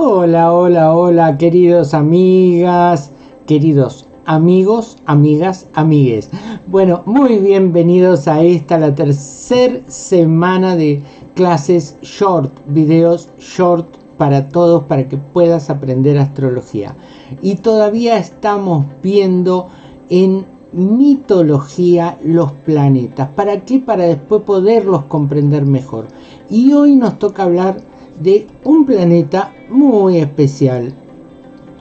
Hola, hola, hola, queridos amigas, queridos amigos, amigas, amigues. Bueno, muy bienvenidos a esta, la tercera semana de clases short, videos short para todos, para que puedas aprender astrología. Y todavía estamos viendo en mitología los planetas. ¿Para qué? Para después poderlos comprender mejor. Y hoy nos toca hablar de un planeta muy especial.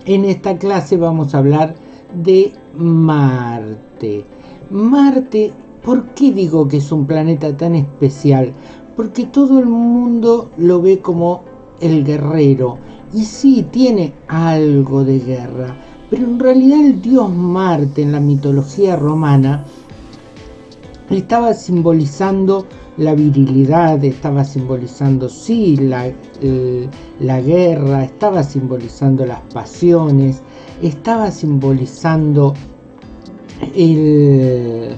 En esta clase vamos a hablar de Marte. Marte, ¿por qué digo que es un planeta tan especial? Porque todo el mundo lo ve como el guerrero. Y sí, tiene algo de guerra. Pero en realidad el dios Marte en la mitología romana estaba simbolizando la virilidad, estaba simbolizando, sí, la, la guerra, estaba simbolizando las pasiones, estaba simbolizando el,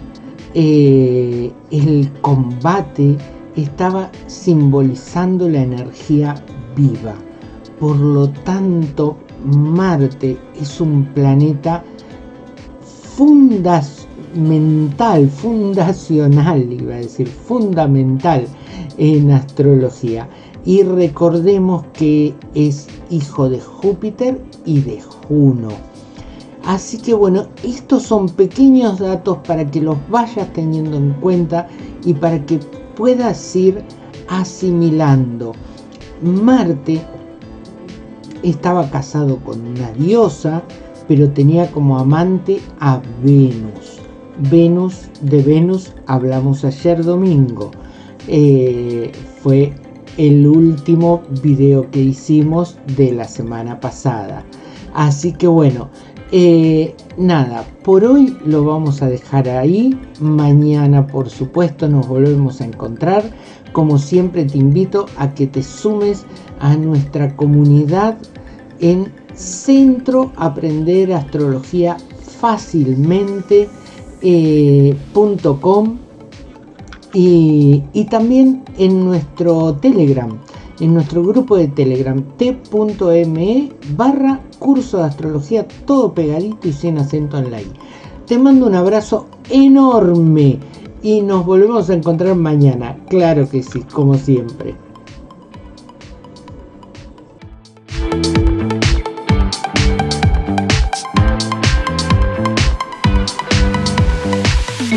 eh, el combate, estaba simbolizando la energía viva. Por lo tanto, Marte es un planeta fundacional mental, fundacional, iba a decir, fundamental en astrología. Y recordemos que es hijo de Júpiter y de Juno. Así que bueno, estos son pequeños datos para que los vayas teniendo en cuenta y para que puedas ir asimilando. Marte estaba casado con una diosa, pero tenía como amante a Venus. Venus, de Venus hablamos ayer domingo. Eh, fue el último video que hicimos de la semana pasada. Así que bueno, eh, nada, por hoy lo vamos a dejar ahí. Mañana, por supuesto, nos volvemos a encontrar. Como siempre, te invito a que te sumes a nuestra comunidad en Centro Aprender Astrología Fácilmente eh, y, y, también en nuestro Telegram, en nuestro grupo de Telegram t.me barra curso de astrología, todo pegadito y sin acento en la. Te mando un abrazo enorme y nos volvemos a encontrar mañana, claro que sí, como siempre.